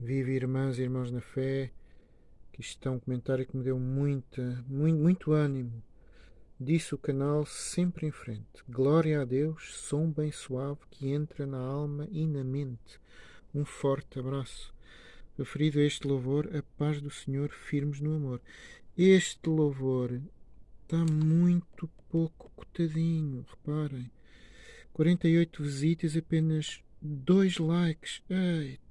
Vive irmãs e irmãos na fé. Que isto é um comentário que me deu muita, muito, muito ânimo. Disse o canal sempre em frente. Glória a Deus, som bem suave que entra na alma e na mente. Um forte abraço. Referido a este louvor, a paz do Senhor, firmes no amor. Este louvor está muito pouco cotadinho, reparem. 48 visitas, apenas 2 likes. Eita!